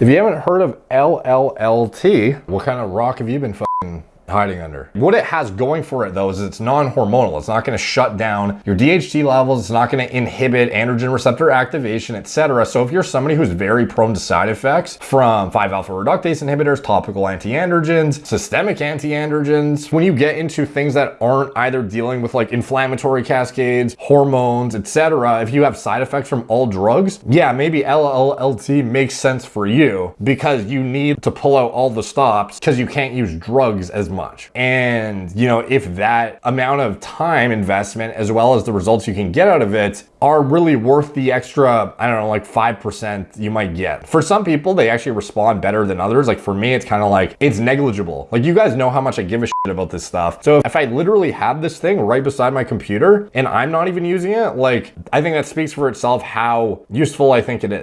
If you haven't heard of LLLT, what kind of rock have you been hiding under. What it has going for it though is it's non-hormonal. It's not going to shut down your DHT levels. It's not going to inhibit androgen receptor activation, etc. So if you're somebody who's very prone to side effects from 5-alpha reductase inhibitors, topical antiandrogens, systemic antiandrogens, when you get into things that aren't either dealing with like inflammatory cascades, hormones, etc., if you have side effects from all drugs, yeah, maybe LLLT makes sense for you because you need to pull out all the stops because you can't use drugs as much. And, you know, if that amount of time investment as well as the results you can get out of it are really worth the extra, I don't know, like 5% you might get. For some people, they actually respond better than others. Like for me, it's kind of like, it's negligible. Like you guys know how much I give a shit about this stuff. So if I literally have this thing right beside my computer and I'm not even using it, like I think that speaks for itself how useful I think it is.